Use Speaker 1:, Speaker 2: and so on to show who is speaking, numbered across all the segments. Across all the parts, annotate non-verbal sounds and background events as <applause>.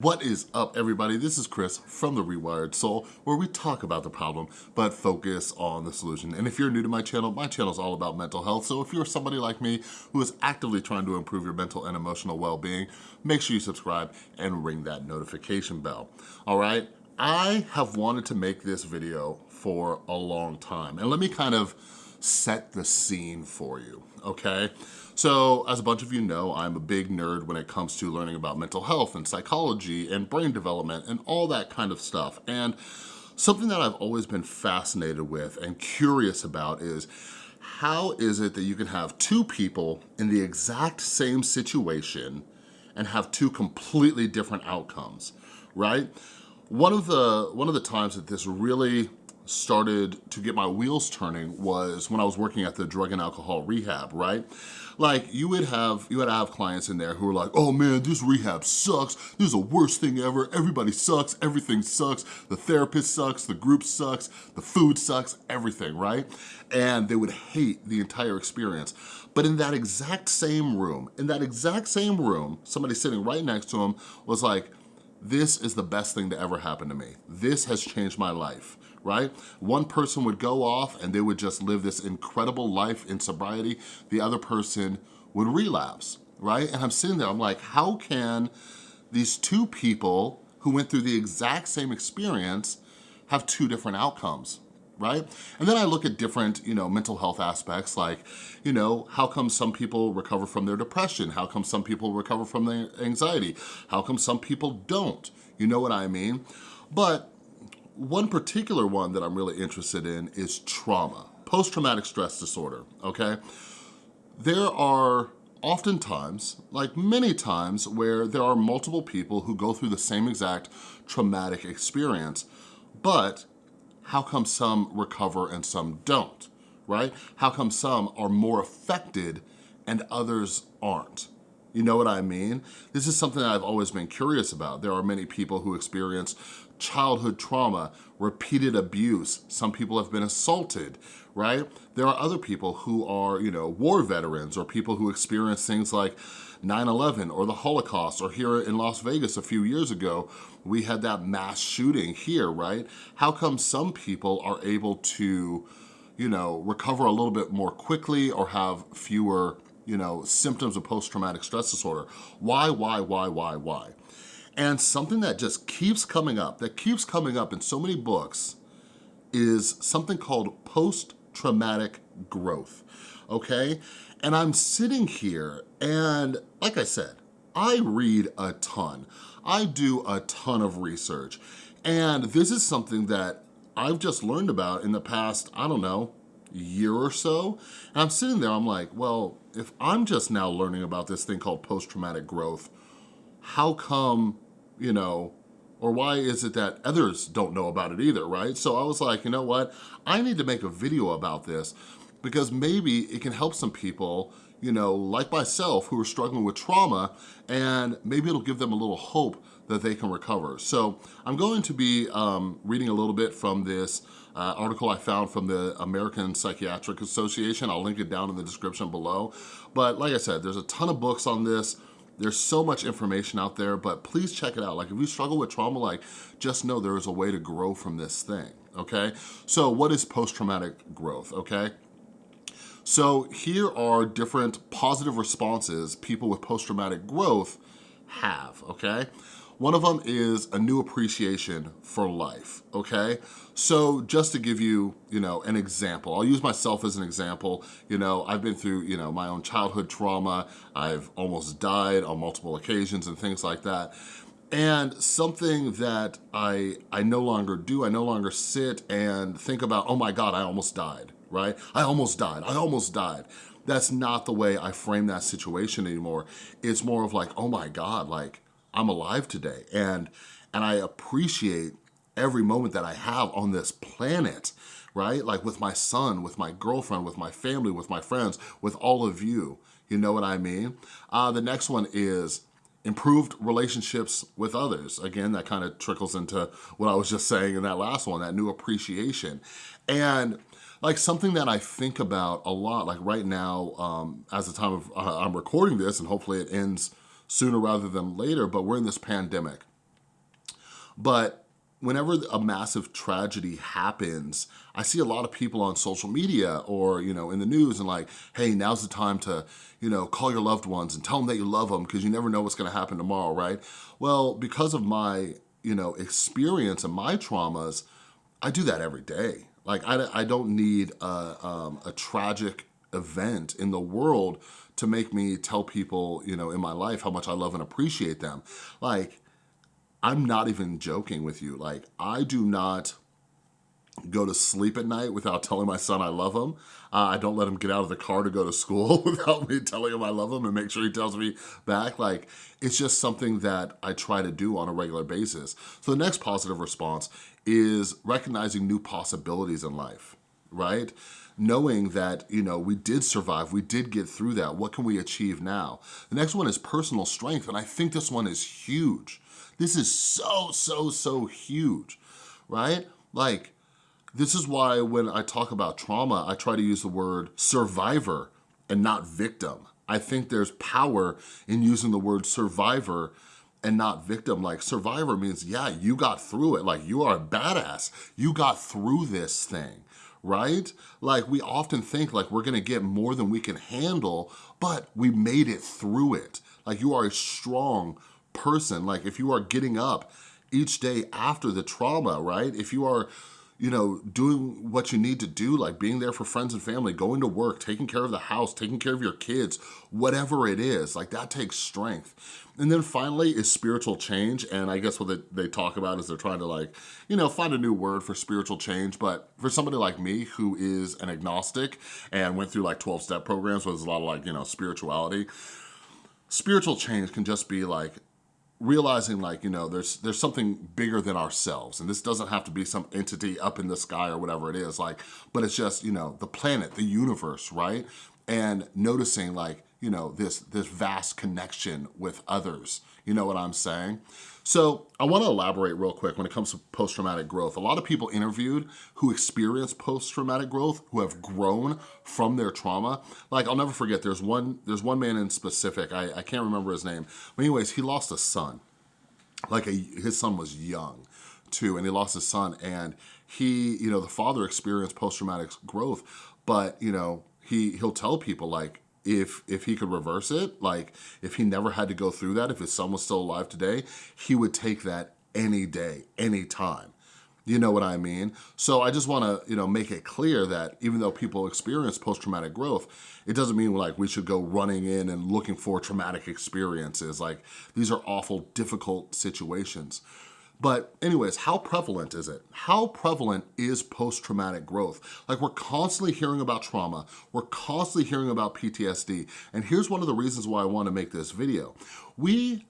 Speaker 1: What is up everybody? This is Chris from The Rewired Soul where we talk about the problem but focus on the solution. And if you're new to my channel, my channel is all about mental health. So if you're somebody like me who is actively trying to improve your mental and emotional well-being, make sure you subscribe and ring that notification bell. All right, I have wanted to make this video for a long time. And let me kind of set the scene for you, okay? So as a bunch of you know, I'm a big nerd when it comes to learning about mental health and psychology and brain development and all that kind of stuff. And something that I've always been fascinated with and curious about is how is it that you can have two people in the exact same situation and have two completely different outcomes, right? One of the, one of the times that this really started to get my wheels turning was when I was working at the drug and alcohol rehab, right? Like you would have, you would have clients in there who were like, oh man, this rehab sucks. This is the worst thing ever. Everybody sucks, everything sucks. The therapist sucks, the group sucks, the food sucks, everything, right? And they would hate the entire experience. But in that exact same room, in that exact same room, somebody sitting right next to him was like, this is the best thing to ever happen to me. This has changed my life right? One person would go off and they would just live this incredible life in sobriety. The other person would relapse, right? And I'm sitting there, I'm like, how can these two people who went through the exact same experience have two different outcomes, right? And then I look at different, you know, mental health aspects like, you know, how come some people recover from their depression? How come some people recover from their anxiety? How come some people don't? You know what I mean? But one particular one that I'm really interested in is trauma, post-traumatic stress disorder, okay? There are oftentimes, like many times, where there are multiple people who go through the same exact traumatic experience, but how come some recover and some don't, right? How come some are more affected and others aren't? You know what I mean? This is something that I've always been curious about. There are many people who experience childhood trauma, repeated abuse. Some people have been assaulted, right? There are other people who are, you know, war veterans or people who experience things like 9-11 or the Holocaust or here in Las Vegas a few years ago, we had that mass shooting here, right? How come some people are able to, you know, recover a little bit more quickly or have fewer, you know, symptoms of post-traumatic stress disorder? Why, why, why, why, why? And something that just keeps coming up, that keeps coming up in so many books is something called post-traumatic growth, okay? And I'm sitting here and like I said, I read a ton. I do a ton of research. And this is something that I've just learned about in the past, I don't know, year or so. And I'm sitting there, I'm like, well, if I'm just now learning about this thing called post-traumatic growth, how come you know, or why is it that others don't know about it either, right? So I was like, you know what? I need to make a video about this because maybe it can help some people, you know, like myself who are struggling with trauma and maybe it'll give them a little hope that they can recover. So I'm going to be um, reading a little bit from this uh, article I found from the American Psychiatric Association. I'll link it down in the description below. But like I said, there's a ton of books on this. There's so much information out there, but please check it out. Like if you struggle with trauma, like just know there is a way to grow from this thing, okay? So what is post-traumatic growth, okay? So here are different positive responses people with post-traumatic growth have, okay? One of them is a new appreciation for life, okay? So just to give you, you know, an example, I'll use myself as an example. You know, I've been through, you know, my own childhood trauma. I've almost died on multiple occasions and things like that. And something that I, I no longer do, I no longer sit and think about, oh my God, I almost died, right? I almost died, I almost died. That's not the way I frame that situation anymore. It's more of like, oh my God, like I'm alive today. And, and I appreciate every moment that I have on this planet, right? Like with my son, with my girlfriend, with my family, with my friends, with all of you. You know what I mean? Uh, the next one is improved relationships with others. Again, that kind of trickles into what I was just saying in that last one, that new appreciation. And like something that I think about a lot, like right now, um, as the time of uh, I'm recording this and hopefully it ends sooner rather than later, but we're in this pandemic, But whenever a massive tragedy happens, I see a lot of people on social media or, you know, in the news and like, hey, now's the time to, you know, call your loved ones and tell them that you love them because you never know what's gonna happen tomorrow, right? Well, because of my, you know, experience and my traumas, I do that every day. Like, I, I don't need a, um, a tragic event in the world to make me tell people, you know, in my life how much I love and appreciate them. Like, I'm not even joking with you. Like, I do not go to sleep at night without <laughs> telling my son I love him. Uh, I don't let him get out of the car to go to school <laughs> without me telling him I love him and make sure he tells me back. Like, it's just something that I try to do on a regular basis. So the next positive response is recognizing new possibilities in life, right? Knowing that, you know, we did survive, we did get through that, what can we achieve now? The next one is personal strength, and I think this one is huge this is so, so, so huge, right? Like, this is why when I talk about trauma, I try to use the word survivor and not victim. I think there's power in using the word survivor and not victim. Like survivor means, yeah, you got through it. Like you are a badass. You got through this thing, right? Like we often think like we're gonna get more than we can handle, but we made it through it. Like you are a strong, person, like if you are getting up each day after the trauma, right? If you are you know, doing what you need to do, like being there for friends and family, going to work, taking care of the house, taking care of your kids, whatever it is, like that takes strength. And then finally is spiritual change. And I guess what they, they talk about is they're trying to like, you know, find a new word for spiritual change. But for somebody like me who is an agnostic and went through like 12 step programs where there's a lot of like, you know, spirituality, spiritual change can just be like realizing like, you know, there's there's something bigger than ourselves. And this doesn't have to be some entity up in the sky or whatever it is, like, but it's just, you know, the planet, the universe, right? And noticing like, you know, this, this vast connection with others. You know what I'm saying? So I wanna elaborate real quick when it comes to post-traumatic growth. A lot of people interviewed who experience post-traumatic growth, who have grown from their trauma. Like I'll never forget, there's one, there's one man in specific, I, I can't remember his name, but anyways, he lost a son. Like a, his son was young too, and he lost his son and he, you know, the father experienced post-traumatic growth, but you know, he, he'll tell people like, if if he could reverse it, like if he never had to go through that, if his son was still alive today, he would take that any day, any time. You know what I mean? So I just wanna you know, make it clear that even though people experience post-traumatic growth, it doesn't mean like we should go running in and looking for traumatic experiences. Like these are awful, difficult situations. But anyways, how prevalent is it? How prevalent is post-traumatic growth? Like we're constantly hearing about trauma, we're constantly hearing about PTSD, and here's one of the reasons why I wanna make this video. We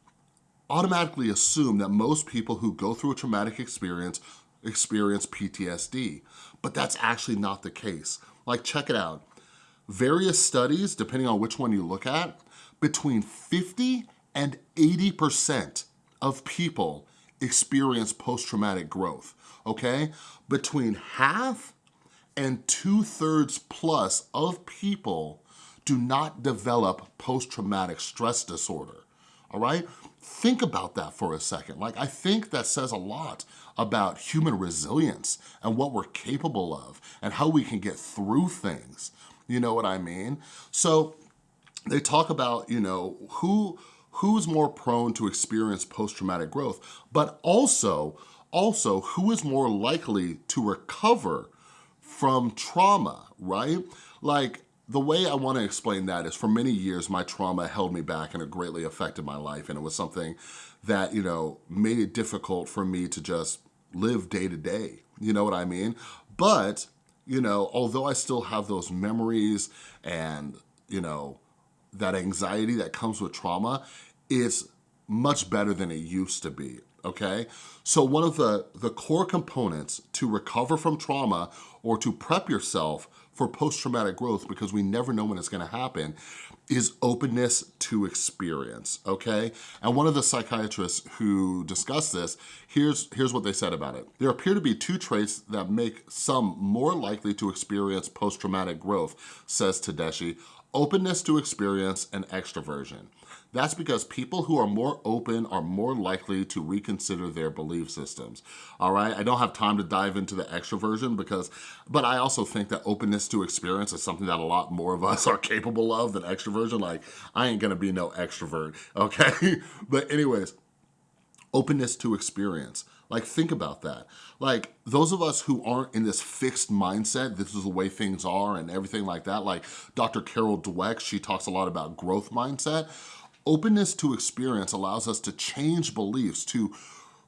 Speaker 1: automatically assume that most people who go through a traumatic experience experience PTSD, but that's actually not the case. Like check it out. Various studies, depending on which one you look at, between 50 and 80% of people experience post-traumatic growth, okay? Between half and two thirds plus of people do not develop post-traumatic stress disorder, all right? Think about that for a second. Like, I think that says a lot about human resilience and what we're capable of and how we can get through things. You know what I mean? So they talk about, you know, who, who's more prone to experience post-traumatic growth, but also, also who is more likely to recover from trauma, right? Like, the way I wanna explain that is for many years, my trauma held me back and it greatly affected my life. And it was something that, you know, made it difficult for me to just live day to day. You know what I mean? But, you know, although I still have those memories and, you know, that anxiety that comes with trauma, is much better than it used to be, okay? So one of the, the core components to recover from trauma or to prep yourself for post-traumatic growth, because we never know when it's gonna happen, is openness to experience, okay? And one of the psychiatrists who discussed this, here's, here's what they said about it. There appear to be two traits that make some more likely to experience post-traumatic growth, says Tedeschi, openness to experience and extroversion. That's because people who are more open are more likely to reconsider their belief systems, all right? I don't have time to dive into the extroversion because, but I also think that openness to experience is something that a lot more of us <laughs> are capable of than extroversion. Like, I ain't gonna be no extrovert, okay? <laughs> but anyways, openness to experience. Like, think about that. Like, those of us who aren't in this fixed mindset, this is the way things are and everything like that, like Dr. Carol Dweck, she talks a lot about growth mindset. Openness to experience allows us to change beliefs, to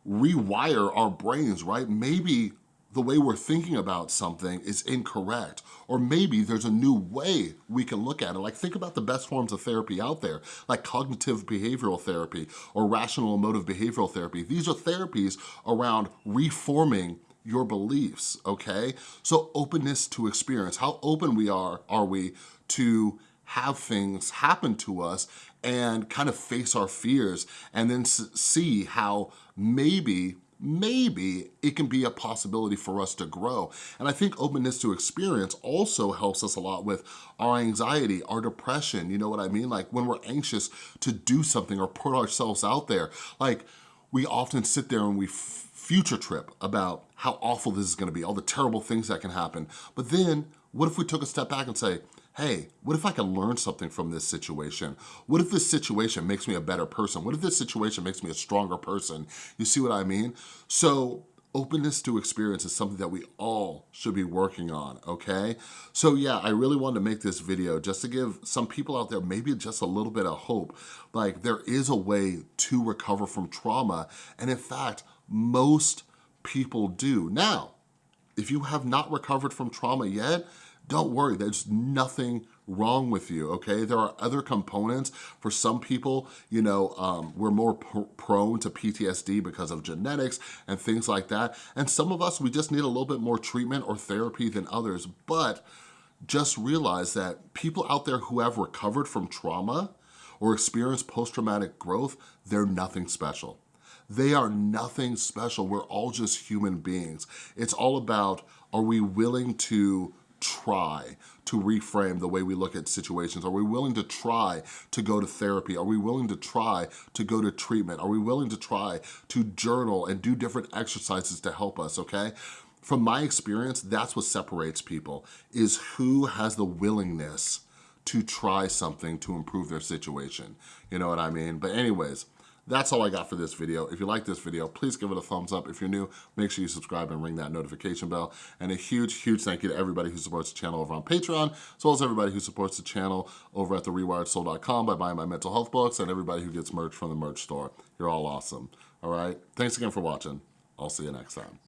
Speaker 1: rewire our brains, right? Maybe the way we're thinking about something is incorrect. Or maybe there's a new way we can look at it. Like think about the best forms of therapy out there, like cognitive behavioral therapy or rational emotive behavioral therapy. These are therapies around reforming your beliefs, okay? So openness to experience. How open we are, are we to have things happen to us and kind of face our fears and then see how maybe maybe it can be a possibility for us to grow. And I think openness to experience also helps us a lot with our anxiety, our depression, you know what I mean? Like when we're anxious to do something or put ourselves out there, like we often sit there and we future trip about how awful this is gonna be, all the terrible things that can happen. But then what if we took a step back and say, hey, what if I can learn something from this situation? What if this situation makes me a better person? What if this situation makes me a stronger person? You see what I mean? So openness to experience is something that we all should be working on, okay? So yeah, I really wanted to make this video just to give some people out there maybe just a little bit of hope. Like there is a way to recover from trauma. And in fact, most people do. Now, if you have not recovered from trauma yet, don't worry, there's nothing wrong with you, okay? There are other components. For some people, you know, um, we're more pr prone to PTSD because of genetics and things like that. And some of us, we just need a little bit more treatment or therapy than others. But just realize that people out there who have recovered from trauma or experienced post-traumatic growth, they're nothing special. They are nothing special. We're all just human beings. It's all about, are we willing to try to reframe the way we look at situations? Are we willing to try to go to therapy? Are we willing to try to go to treatment? Are we willing to try to journal and do different exercises to help us, okay? From my experience, that's what separates people, is who has the willingness to try something to improve their situation. You know what I mean? But anyways, that's all I got for this video. If you like this video, please give it a thumbs up. If you're new, make sure you subscribe and ring that notification bell. And a huge, huge thank you to everybody who supports the channel over on Patreon, as well as everybody who supports the channel over at therewiredsoul.com by buying my mental health books, and everybody who gets merch from the merch store. You're all awesome, all right? Thanks again for watching. I'll see you next time.